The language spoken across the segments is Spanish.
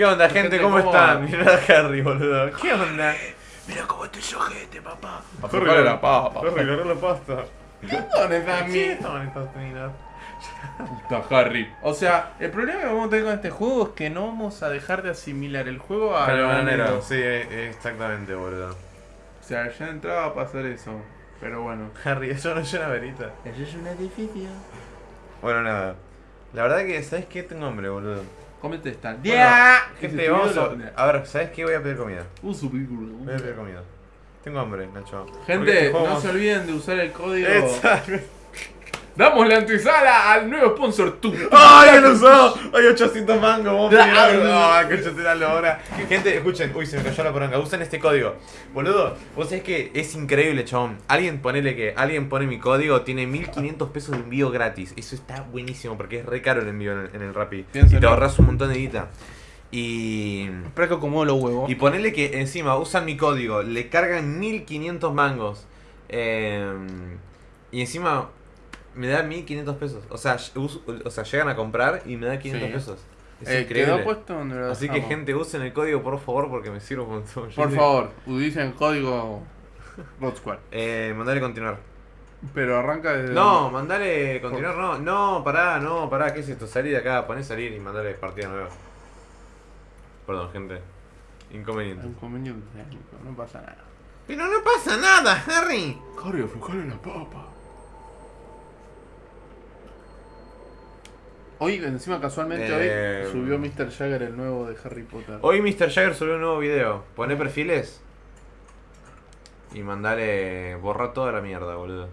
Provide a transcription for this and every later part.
¿Qué onda, gente? Gente, ¿Cómo ¿cómo están? Mirá a Harry, boludo. ¿Qué onda? Mira cómo estoy yo, gente, papá. Harry, la papa. Harry, agarré la pasta. ¿Dónde está mi? ¿Qué estaban estas minas? Puta Harry. O sea, el problema que vamos a tener con este juego es que no vamos a dejar de asimilar el juego a lo bananero. bananero. Sí, eh, exactamente, boludo. O sea, ya va a pasar eso. Pero bueno. Harry, eso no es una verita. Eso es un edificio. Bueno, nada. La verdad que, ¿sabes qué? Tengo hambre, boludo. Cómete esta. ¡Ya! gente, vamos a... A ver, ¿sabes qué? Voy a pedir comida. Uh, su Voy a pedir comida. Tengo hambre, Nacho. Porque Gente, no se olviden de usar el código. Damos la antesala al nuevo sponsor tú. ¡Ay, ya lo usó! ¡Hay 800 mangos! Vamos a pedir Ah, algo. no. ¡Ay, que la lora! Gente, escuchen. Uy, se me cayó la poronga. Usen este código. Boludo, vos sabés que es increíble, chabón. Alguien ponele que... Alguien pone mi código, tiene 1500 pesos de envío gratis. Eso está buenísimo porque es re caro el envío en el, en el Rappi. Y te ahorras un montón de guita. Y... Espera que acomodo los huevos. Y ponele que encima usan mi código, le cargan 1500 mangos. eh, y encima me da 1500 pesos. O sea, us- o sea, llegan a comprar y me da 500 Sí. pesos. Es Eh, increíble. quedó puesto donde lo Así que gente, usen el código por favor porque me sirve un montón. Por favor, utilicen el código Rod Squad. Eh, mandale continuar. Pero arranca desde. No, mandale continuar, no, no, pará, no, pará, ¿qué es esto? Salí de acá, poné salir y mandale partida nueva. Perdón, gente. Inconveniente. Inconveniente técnico, no pasa nada. Pero no pasa nada, Harry. Harry, aflojale la papa. Hoy, encima casualmente Eh, hoy, subió Mr. Jagger el nuevo de Harry Potter. Hoy Mr. Jagger subió un nuevo video. Poné perfiles. Y mandale. Borra toda la mierda, boludo.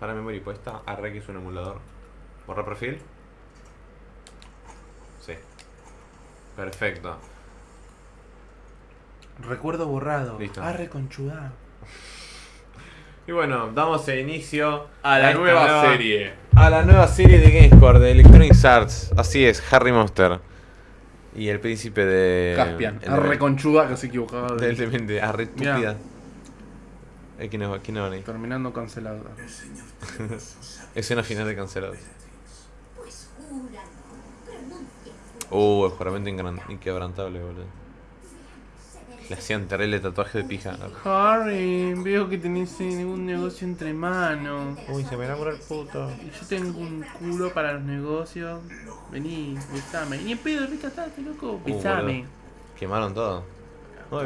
Para memoria puesta. Arre que es un emulador. Borra perfil. Sí. Perfecto. Recuerdo borrado. Listo. Arre conchudá. Y bueno, damos inicio A la nueva serie. A la nueva serie de GameScore de Electronic Arts. Así es, Harry Monster. Y el príncipe de. Caspian. el Arre de- conchudá que se equivocaba. de- arre estúpida. Eh, ¿Quién es? ¿Quién es ahí? Terminando cancelado. Escena final de pronuncia. Uh, el juramento inquebrantable, boludo. Le hacían terrible tatuaje de pija. Harry, veo que tenés ningún negocio entre manos. Uy, se me enamoró el puto. Y yo tengo un culo para los negocios. Vení, besame. Ni en pedo, rica estate, loco. Besame. Quemaron todo. No,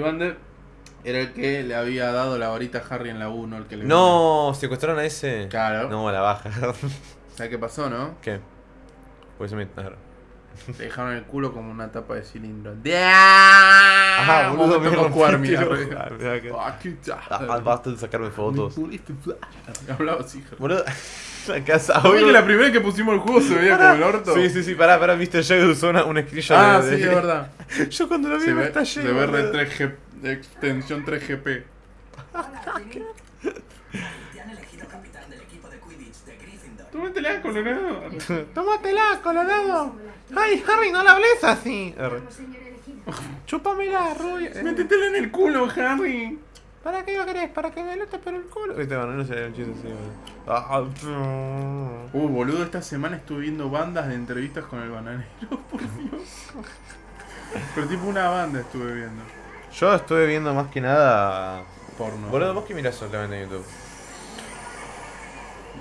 Vander era el que le había dado la varita a Harry en la 1, el que le No, secuestraron a ese. Claro. No, a la baja. ¿Sabes qué pasó, no? ¿Qué? Pues se me. Le dejaron el culo como una tapa de cilindro. Ajá, me ojo. Ah, que- Ah, Ah, Basta de sacarme fotos. Hablaba así. Boludo, la casa. Que la primera vez que pusimos el juego se veía como el orto. Sí, sí, sí, pará, pará, viste, yo usó una, un screenshot Ah, de- sí, de- es verdad. Yo cuando lo vi Se me ve, estallé. se ve boludo. re 3G, extensión 3GP. Tómatela, colorado. Tómatela, colorado. Ay, Harry, no la hables así. Chúpamela. Eh, Métetela en el culo, Harry. ¿Para qué lo querés? ¿Para que me lote por el culo? Viste, bueno, no un chiste así, boludo. Ah, ah. Uh, boludo, esta semana estuve viendo bandas de entrevistas con el bananero, por Dios. Pero tipo una banda estuve viendo. Yo estuve viendo más que nada. Porno. Boludo, vos que mirás solamente en YouTube.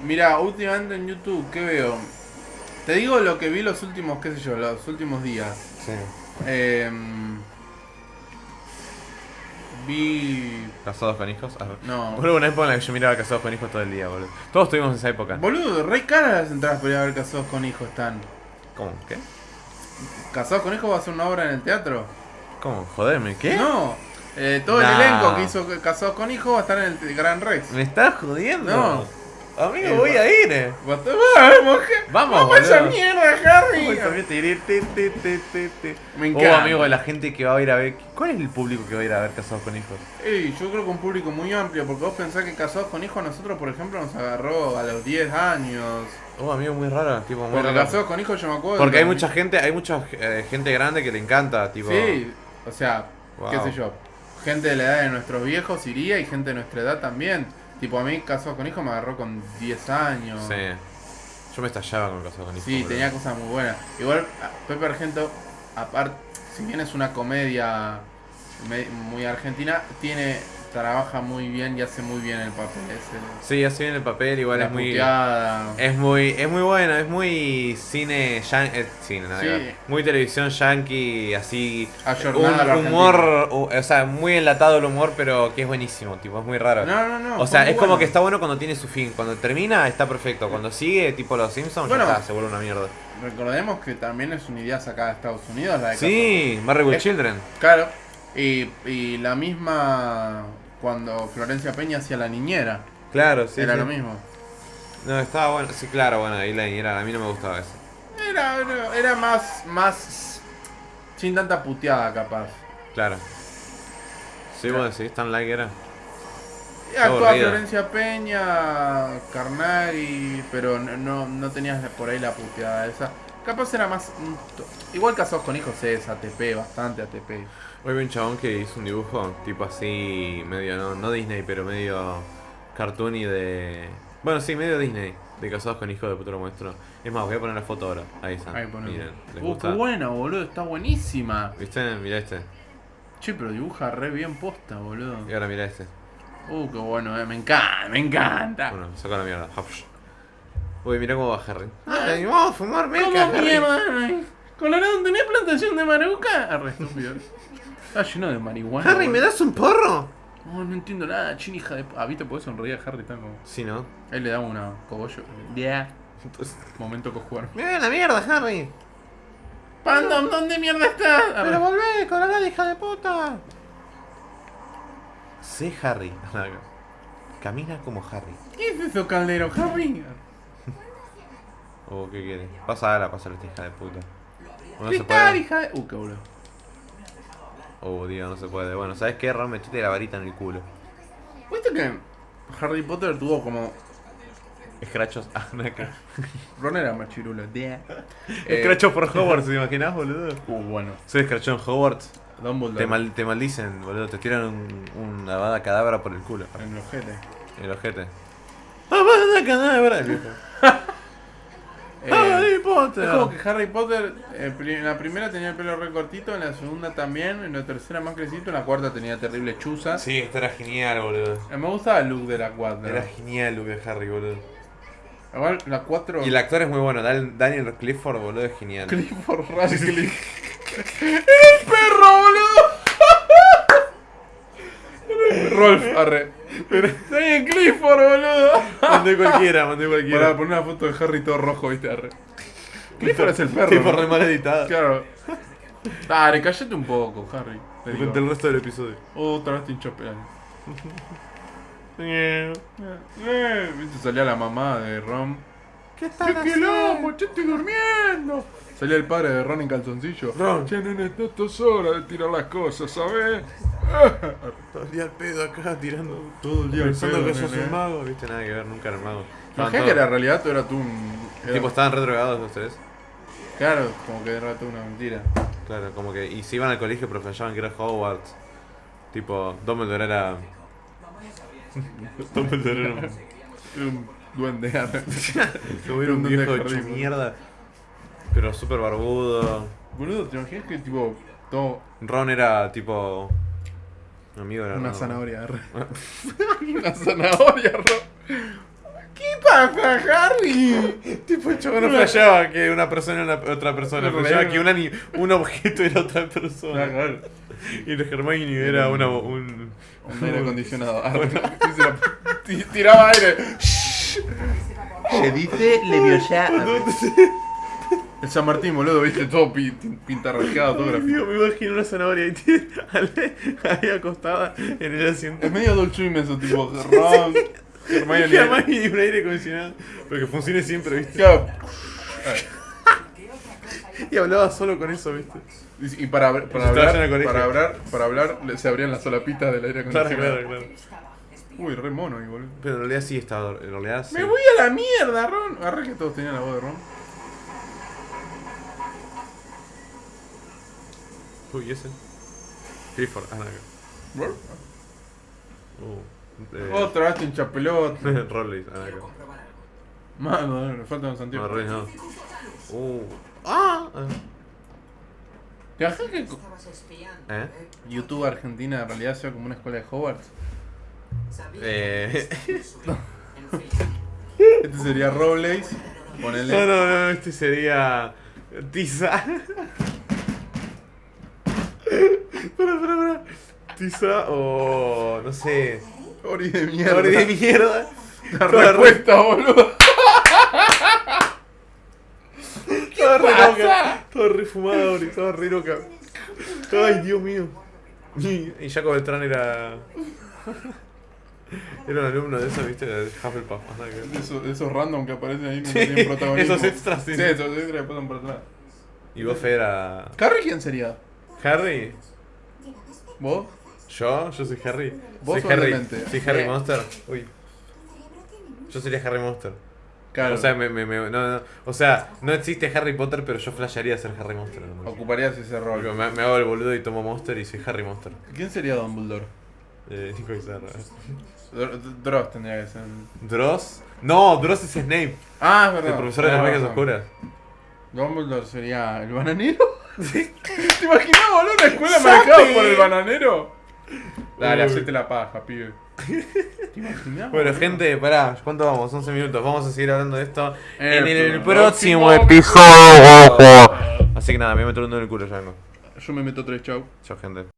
Mira, últimamente en YouTube, ¿qué veo? Te digo lo que vi los últimos, qué sé yo, los últimos días. Sí. Em, vi... ¿Casados con hijos? Ah, No. Boludo, una época en la que yo miraba Casados con hijos todo el día, boludo. Todos tuvimos esa época. Boludo, re caras las entradas para ir a ver Casados con Hijos están. ¿Cómo? ¿Qué? ¿Casados con Hijos va a ser una obra en el teatro? ¿Cómo? Joderme, ¿qué? No. Eh, todo el Nah. elenco que hizo Casados con Hijos va a estar en el Gran Rex. ¿Me estás jodiendo? No. Amigo, Eh, voy va- a ir. eh. ¡Vamos, Vamos, ¡Vamos a esa mierda, Harry! Me Oh, encanta. amigo, la gente que va a ir a ver. ¿Cuál es el público que va a ir a ver Casados con Hijos? Ey, yo creo que un público muy amplio, porque vos pensás que Casados con Hijos a nosotros, por ejemplo, nos agarró a los 10 años. Oh, amigo, muy raro. Tipo, muy Porque raro. Casados con Hijos yo me acuerdo. Porque hay mucha gente, hay mucha eh, gente grande que le encanta, tipo. Sí, o sea, qué sé yo. Gente de la edad de nuestros viejos iría y gente de nuestra edad también. Tipo, a mí Casados con Hijos me agarró con 10 años. Sí. Yo me estallaba con cosas con Sí, tenía cosas muy buenas. Igual, Pepe Argento, aparte, si bien es una comedia me- muy argentina, tiene trabaja muy bien y hace muy bien el papel ese. Sí, así en el papel, igual La es muy. Es muy, es muy bueno, es muy cine, yan- eh, cine, Sí. muy televisión yankee, así, Ayornada un humor, o sea, muy enlatado el humor, pero que es buenísimo, tipo, es muy raro. No, no, no. o sea, es como que está bueno cuando tiene su fin, cuando termina está perfecto, cuando sigue, tipo los Simpsons, Bueno. ya está, se vuelve una mierda. Recordemos que también es una idea sacada de Estados Unidos, la de Sí, Eh, Children. Claro. Y, y la misma cuando Florencia Peña hacía la niñera. Claro, sí. era sí. lo mismo. No, estaba bueno, sí, claro, bueno, ahí la niñera, a mí no me gustaba eso. Era, era, más, más sin tanta puteada capaz. Claro. Sí, Claro. bueno, sí, tan like era. Actuaba. Florencia Peña, Carnari, pero no, no, no tenías por ahí la puteada esa. Capaz era más... Igual Casados con Hijos es ATP, bastante ATP. Hoy vi un chabón que hizo un dibujo, tipo así, medio, no, no Disney, pero medio cartoon y de... Bueno, sí, medio Disney, de casados con hijos de puto lo muestro. Es más, voy a poner la foto ahora, ahí está. Ahí. Miren, ¿les Uh, gusta? qué buena, boludo, está buenísima. ¿Viste? Mirá este. Che, pero dibuja re bien posta, boludo. Y ahora mirá este. Uh, qué bueno, eh. me encanta, me encanta. Bueno, saca la mierda. Uy, mirá cómo va Harry. Ay, vamos a fumar meca, ¿Cómo mierda? Colorado, ¿tenés plantación de maruca? Arre, estúpido. Está lleno de marihuana. Harry, ¿me boludo. das un porro? No, no entiendo nada, chin hija de... Ah, ¿viste? Podés sonreír a Harry tan como... Sí, ¿no? Él le daba una cogollo. Yeah. Momento cojuar. Mirá la mierda, Harry. Pandom, ¿dónde mierda estás? Arre. Pero volvé, colorada, hija de puta. Sé Harry. Camina como Harry. ¿Qué es eso, Caldero? Harry. Oh, ¿qué quiere? Pasa la pasa esta hija de puta. No se puede. hija de... Uh, qué boludo. Oh, Dios, no se puede. Bueno, ¿sabes qué? Ron, metiste la varita en el culo. ¿Viste que Harry Potter tuvo como... Escrachos. Ah, no, acá. Ron era más chirulo. Yeah. Eh, Escrachos por Hogwarts, ¿te imaginas, boludo? Uh, bueno. Soy escrachón en Hogwarts. Te, mal- te maldicen, boludo. Te tiran un, una bada cadabra por el culo. En el ojete. El ojete. ¡Abada cadabra! El viejo. Eh, ¡Harry Potter! Es como que Harry Potter eh, en la primera tenía el pelo re cortito, en la segunda también, en la tercera más crecito, en la cuarta tenía terribles chuzas. Sí, esto era genial, boludo. Eh, Me gustaba el look de la cuarta. Era genial lo de Harry, boludo. Igual la 4 Y el actor es muy bueno. Daniel Clifford, boludo, es genial. Clifford Radcliffe. ¡El perro, boludo! Rolf, arre. Daniel Clifford, boludo. Mandé cualquiera, mandé Para cualquiera. poner una foto de Harry todo rojo, viste, arre. Clifford es el perro. ¿no? re mal editado. Claro. Dale, cállate un poco, Harry. Durante el resto del episodio. Otra vez te hinchó. Eh, eh, Viste, salía la mamá de Ron. ¿Qué ¡Qué quilombo! ¡Che, estoy durmiendo! Salía el padre de Ron en calzoncillo. Ron. Che, nene, no es hora de tirar las cosas, ¿sabes? Todo el día al pedo acá tirando. Todo el día al Pensando pedo, que sos nene. un mago. Viste, nada que ver, nunca era mago. Estaban Imagínate que en realidad tú eras tú un... era- Tipo, estaban re drogados los tres. Claro, como que era tú una mentira. Claro, como que. Y se iban al colegio, pero flashaban que era Hogwarts. Tipo, Dumbledore era. Dumbledore era un. Era un duende. arre. Como era un viejo hecho mierda. Pero súper barbudo. Boludo, ¿te imaginas que tipo... Todo... Ron era tipo. Amigo era Una Ron. zanahoria, una zanahoria, Ron. ¿Qué pasa, Harry? Tipo, el chabón no flasheaba que una persona era una- otra persona. No, no. que un, un objeto era otra persona. Claro. Y el Hermione era una, un. Un aire acondicionado. Tiraba aire. Se dice Leviosa. El San Martín, boludo, viste todo pi- pintarrajeado, todo gráfico. Me imagino una zanahoria ahí, ahí acostada en el asiento. Es medio Swim eso, tipo Ron, Y Hermione. además y un aire acondicionado. Pero que funcione siempre, ¿viste? Claro. Y hablaba solo con eso, ¿viste? Y para, hablar, para hablar, para hablar, se abrían las solapitas del aire Claro, acondicionado. claro, claro. Uy, re mono ahí, boludo. Pero en realidad sí estaba. En realidad sí. Me voy a la mierda, Ron. Arre que todos tenían la voz de Ron. Uy, ¿y ese? Clifford, ah, no. Uh, eh, Otra vez te hincha pelota. Rollis, ah. Mano, me faltan los No, re no. Uh. Ah. ¿Te imaginas que espiando. ¿Eh? YouTube Argentina en realidad sea como una escuela de Hogwarts? Eh. Este sería Robles. Ponele. No, no, no, este sería. Tiza. Para, para, para. Tiza o. No sé. Ori de mierda. Ori de mierda. La Toda respuesta, boludo. Toda re loca. Toda re fumada, Ori. Toda re loca. Ay, Dios mío. Y, Jacob Beltrán era. Era un alumno de eso, viste, de Hufflepuff. De esos, de esos random que aparecen ahí no Sí, tienen protagonismo. esos extras, sí. Sí, esos extras que pasan por atrás. Y vos, Fe, era. ¿Carrie quién sería? ¿Harry? ¿Vos? ¿Yo? Yo soy Harry. Vos soy Harry. Soy Harry Eh. Monster. Uy. Yo sería Harry Monster. Claro. O sea, me, me, me- no, no, o sea, no existe Harry Potter, pero yo flashearía ser Harry Monster. ¿no? Ocuparías ese rol. Me, me hago el boludo y tomo Monster y soy Harry Monster. ¿Quién sería Dumbledore? Eh, Nico Izarra. Dr- Dross tendría que ser. ¿Dross? No, Dross es Snape, Ah, es verdad. el profesor de las magias oscuras. Dumbledore sería el bananero. ¿Te imaginas, boludo, una escuela marcada por el bananero? Dale, hacete la paja, pibe. ¿Te imaginas? Bueno, gente, pará, ¿cuánto vamos? 11 minutos. Vamos a seguir hablando de esto en En el, próximo episodio. Así que nada, me meto el en el culo ya vengo. Yo me meto tres, chau. Chao, gente.